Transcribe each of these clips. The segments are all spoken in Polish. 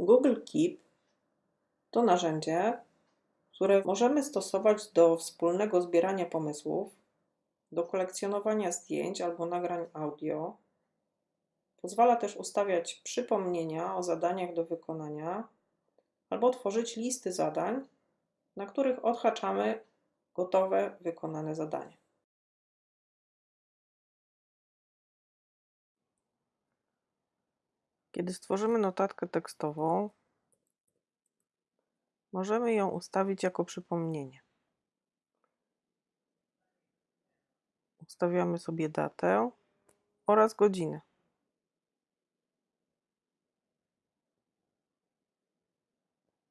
Google Keep to narzędzie, które możemy stosować do wspólnego zbierania pomysłów, do kolekcjonowania zdjęć albo nagrań audio. Pozwala też ustawiać przypomnienia o zadaniach do wykonania albo tworzyć listy zadań, na których odhaczamy gotowe, wykonane zadanie. Kiedy stworzymy notatkę tekstową, możemy ją ustawić jako przypomnienie. Ustawiamy sobie datę oraz godzinę.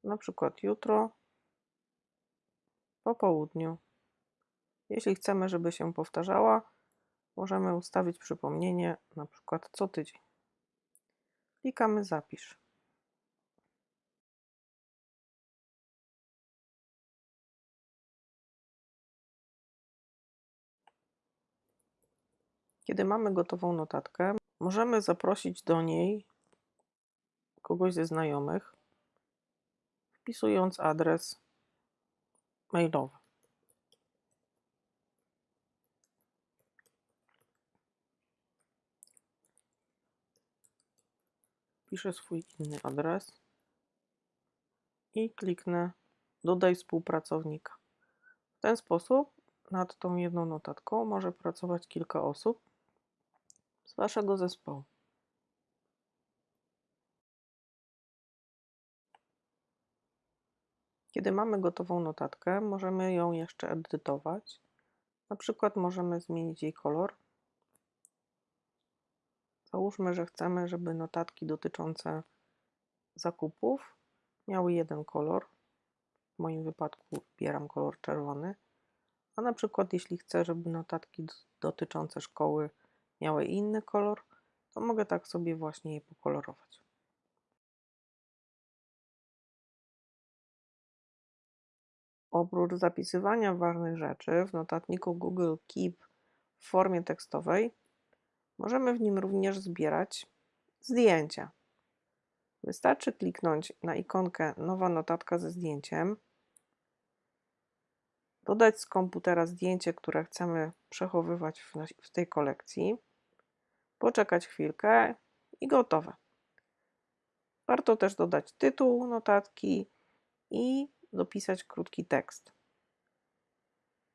Na przykład jutro po południu. Jeśli chcemy, żeby się powtarzała, możemy ustawić przypomnienie na przykład co tydzień. Klikamy Zapisz. Kiedy mamy gotową notatkę, możemy zaprosić do niej kogoś ze znajomych, wpisując adres mailowy. Wpiszę swój inny adres i kliknę Dodaj współpracownika. W ten sposób nad tą jedną notatką może pracować kilka osób z Waszego zespołu. Kiedy mamy gotową notatkę, możemy ją jeszcze edytować. Na przykład możemy zmienić jej kolor. Załóżmy, że chcemy, żeby notatki dotyczące zakupów miały jeden kolor. W moim wypadku wybieram kolor czerwony. A na przykład jeśli chcę, żeby notatki dotyczące szkoły miały inny kolor, to mogę tak sobie właśnie je pokolorować. Oprócz zapisywania ważnych rzeczy w notatniku Google Keep w formie tekstowej, możemy w nim również zbierać zdjęcia. Wystarczy kliknąć na ikonkę Nowa notatka ze zdjęciem, dodać z komputera zdjęcie, które chcemy przechowywać w, tej kolekcji, poczekać chwilkę i gotowe. Warto też dodać tytuł notatki i dopisać krótki tekst.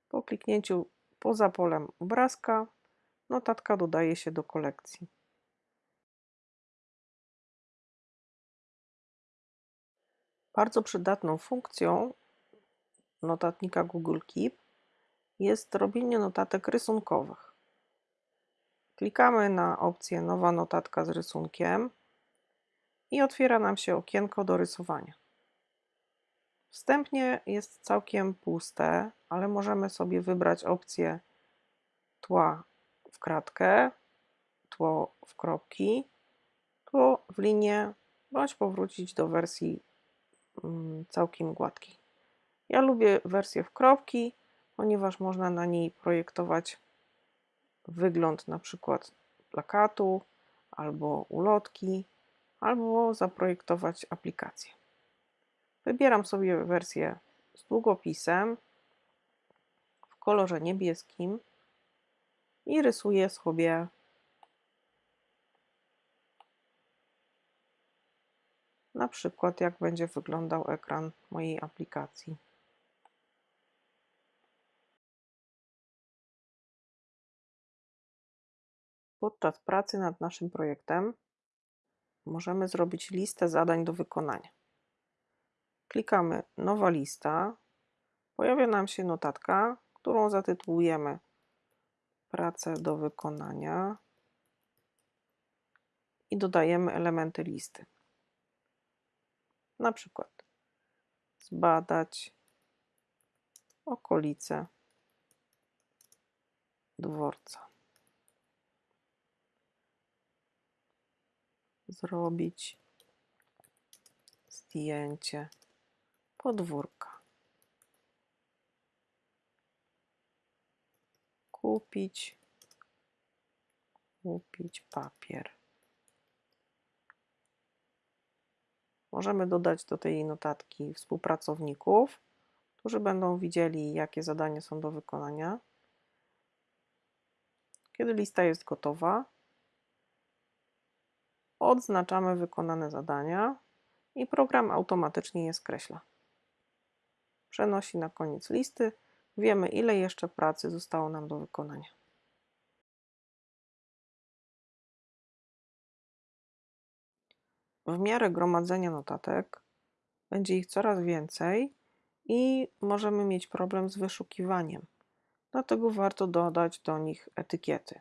Po kliknięciu poza polem obrazka notatka dodaje się do kolekcji. Bardzo przydatną funkcją notatnika Google Keep jest robienie notatek rysunkowych. Klikamy na opcję Nowa notatka z rysunkiem i otwiera nam się okienko do rysowania. Wstępnie jest całkiem puste, ale możemy sobie wybrać opcję tła kratkę, tło w kropki, tło w linię, bądź powrócić do wersji mm, całkiem gładkiej. Ja lubię wersję w kropki, ponieważ można na niej projektować wygląd na przykład plakatu albo ulotki, albo zaprojektować aplikację. Wybieram sobie wersję z długopisem w kolorze niebieskim i rysuję sobie na przykład jak będzie wyglądał ekran mojej aplikacji. Podczas pracy nad naszym projektem możemy zrobić listę zadań do wykonania. Klikamy Nowa lista. Pojawia nam się notatka, którą zatytułujemy Pracę do wykonania i dodajemy elementy listy. Na przykład zbadać okolice dworca. Zrobić zdjęcie podwórka. Kupić, kupić papier. Możemy dodać do tej notatki współpracowników, którzy będą widzieli, jakie zadania są do wykonania. Kiedy lista jest gotowa, odznaczamy wykonane zadania i program automatycznie je skreśla. Przenosi na koniec listy. Wiemy, ile jeszcze pracy zostało nam do wykonania. W miarę gromadzenia notatek będzie ich coraz więcej i możemy mieć problem z wyszukiwaniem. Dlatego warto dodać do nich etykiety.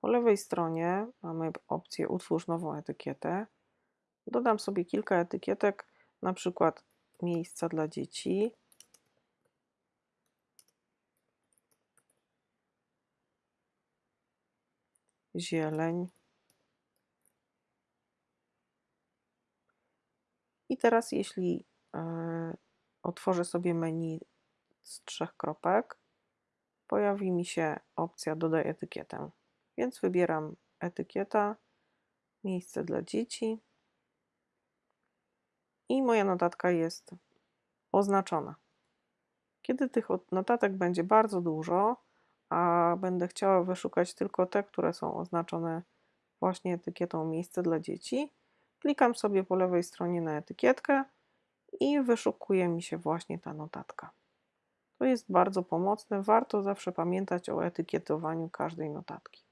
Po lewej stronie mamy opcję Utwórz nową etykietę. Dodam sobie kilka etykietek, na przykład miejsca dla dzieci. Zieleń. I teraz, jeśli e, otworzę sobie menu z trzech kropek, pojawi mi się opcja Dodaj etykietę. Więc wybieram etykieta, miejsce dla dzieci i moja notatka jest oznaczona. Kiedy tych notatek będzie bardzo dużo, a będę chciała wyszukać tylko te, które są oznaczone właśnie etykietą miejsce dla dzieci, klikam sobie po lewej stronie na etykietkę i wyszukuje mi się właśnie ta notatka. To jest bardzo pomocne, warto zawsze pamiętać o etykietowaniu każdej notatki.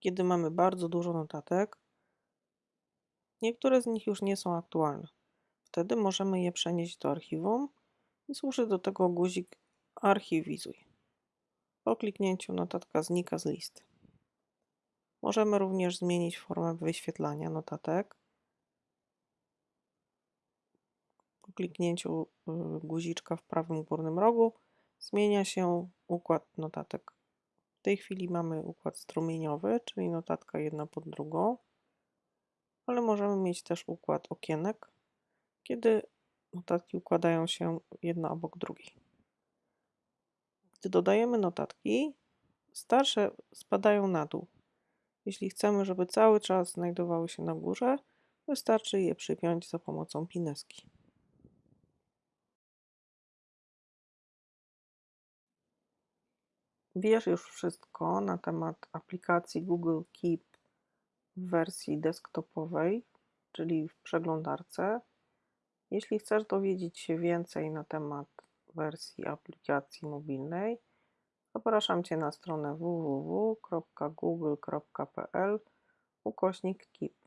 Kiedy mamy bardzo dużo notatek, niektóre z nich już nie są aktualne. Wtedy możemy je przenieść do archiwum i służy do tego guzik Archiwizuj. Po kliknięciu notatka znika z listy. Możemy również zmienić formę wyświetlania notatek. Po kliknięciu y, guziczka w prawym górnym rogu zmienia się układ notatek. W tej chwili mamy układ strumieniowy, czyli notatka jedna pod drugą, ale możemy mieć też układ okienek, kiedy notatki układają się jedna obok drugiej. Gdy dodajemy notatki, starsze spadają na dół. Jeśli chcemy, żeby cały czas znajdowały się na górze, wystarczy je przypiąć za pomocą pineski. Wiesz już wszystko na temat aplikacji Google Keep w wersji desktopowej, czyli w przeglądarce. Jeśli chcesz dowiedzieć się więcej na temat wersji aplikacji mobilnej, zapraszam Cię na stronę www.google.pl ukośnik KEEP.